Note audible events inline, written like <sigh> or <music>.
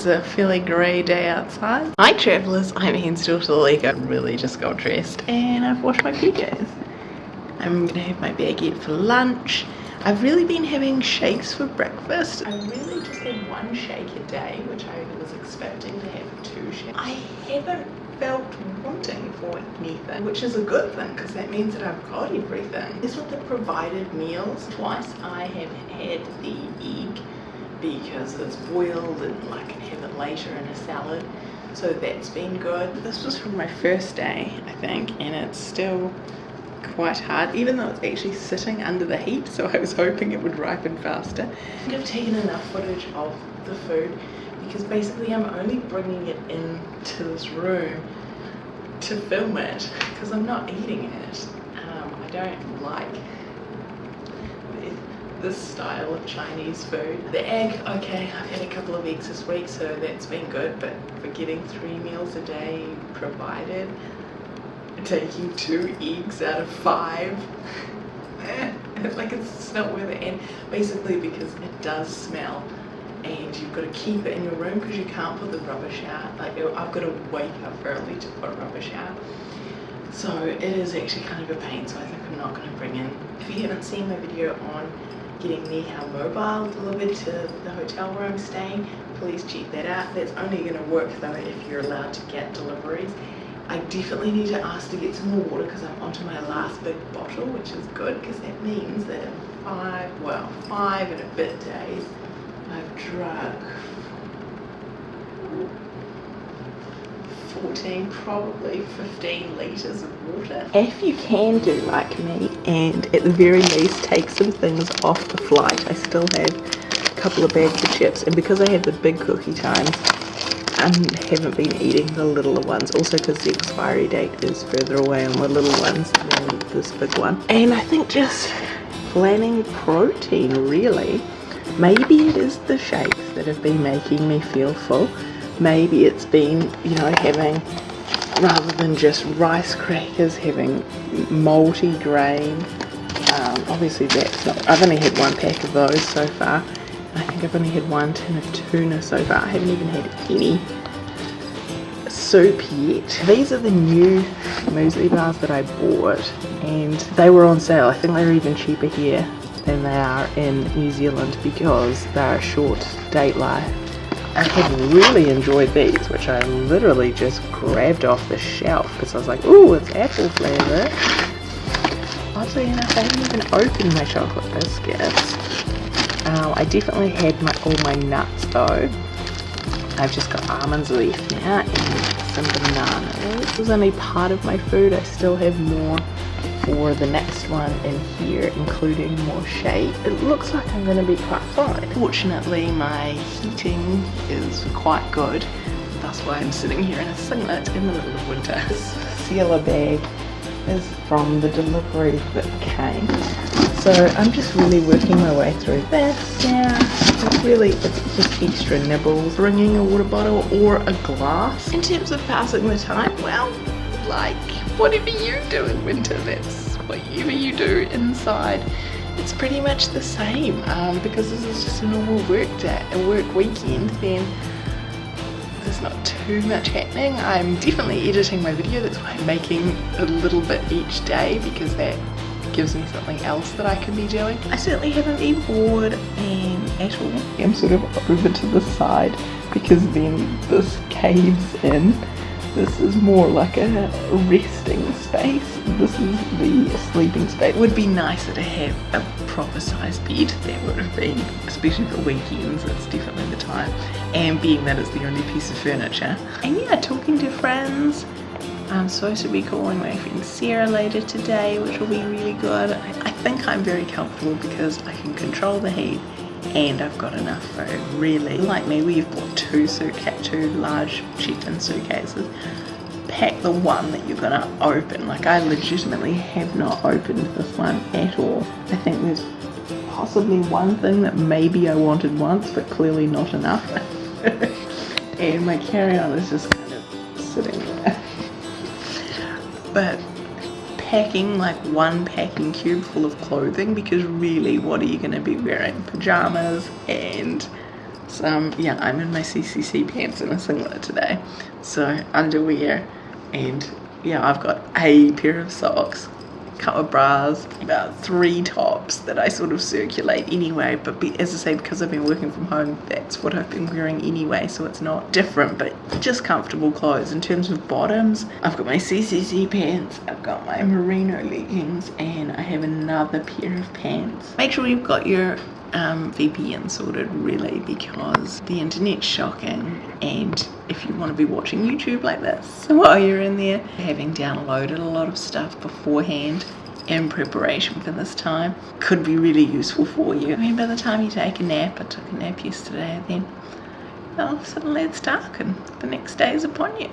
It's a fairly grey day outside. Hi travellers, I'm Hen's daughter Lika. really just got dressed and I've washed my PJs. I'm gonna have my baguette for lunch. I've really been having shakes for breakfast. I really just had one shake a day, which I was expecting to have two shakes. I haven't felt wanting for anything, which is a good thing because that means that I've got everything. This was the provided meals. Twice I have had the egg because it's boiled and I can have it later in a salad. So that's been good. This was from my first day I think and it's still quite hard even though it's actually sitting under the heat so I was hoping it would ripen faster. I think I've taken enough footage of the food because basically I'm only bringing it into this room to film it because I'm not eating it. Um, I don't like this style of Chinese food. The egg, okay, I've had a couple of eggs this week, so that's been good, but for getting three meals a day provided, taking two eggs out of five, <laughs> like it's not worth it. And basically because it does smell and you've got to keep it in your room because you can't put the rubbish out. Like uh, I've got to wake up early to put rubbish out. So it is actually kind of a pain, so I think I'm not going to bring in. If you haven't seen my video on getting me the Mobile delivered to the hotel where I'm staying, please check that out. That's only going to work though if you're allowed to get deliveries. I definitely need to ask to get some more water because I'm onto my last big bottle, which is good because that means that in five, well, five and a bit days, I've drunk 14, probably 15 litres of water. If you can do like me and at the very least take some things off the flight, I still have a couple of bags of chips and because I have the big cookie times, I haven't been eating the littler ones also because the expiry date is further away on the little ones than this big one. And I think just planning protein really. Maybe it is the shakes that have been making me feel full maybe it's been you know having rather than just rice crackers having multi-grain um, obviously that's not I've only had one pack of those so far. I think I've only had one tin of tuna so far. I haven't even had any soup yet. These are the new muesli bars that I bought and they were on sale. I think they're even cheaper here than they are in New Zealand because they're a short date life I have really enjoyed these, which I literally just grabbed off the shelf because I was like, ooh, it's apple flavour. Oddly enough, I haven't even opened my chocolate biscuits. Um, I definitely had my, all my nuts though. I've just got almonds left now some bananas. This is only part of my food. I still have more for the next one in here including more shade it looks like I'm to be quite fine. Fortunately my heating is quite good. That's why I'm sitting here in a singlet in the middle of winter. <laughs> This sealer bag is from the delivery that came. So I'm just really working my way through this really it's just extra nibbles bringing a water bottle or a glass in terms of passing the time well like whatever you do in winter, that's whatever you do inside. It's pretty much the same um, because this is just a normal work day, a work weekend, then there's not too much happening. I'm definitely editing my video, that's why I'm making a little bit each day because that gives me something else that I can be doing. I certainly haven't been bored and at all. I'm sort of over to the side because then this caves in this is more like a resting space. This is the sleeping space. It would be nicer to have a proper sized bed. That would have been, especially for weekends, it's definitely the time. And being that it's the only piece of furniture. And yeah, talking to friends. I'm supposed to be calling my friend Sarah later today, which will be really good. I think I'm very comfortable because I can control the heat and I've got enough food really like me we've bought two suitcase two large checked-in suitcases. Pack the one that you're gonna open. Like I legitimately have not opened this one at all. I think there's possibly one thing that maybe I wanted once but clearly not enough. <laughs> And my carry-on is just kind of sitting there but packing like one packing cube full of clothing because really what are you going to be wearing pajamas and um, yeah, I'm in my CCC pants and a singlet today. So underwear and yeah, I've got a pair of socks, couple of bras, about three tops that I sort of circulate anyway. But be, as I say, because I've been working from home, that's what I've been wearing anyway. So it's not different, but just comfortable clothes. In terms of bottoms, I've got my CCC pants, I've got my merino leggings, and I have another pair of pants. Make sure you've got your um, VPN sorted really because the internet's shocking and if you want to be watching YouTube like this <laughs> while you're in there having downloaded a lot of stuff beforehand in preparation for this time could be really useful for you. I mean by the time you take a nap, I took a nap yesterday then well suddenly it's dark and the next day is upon you.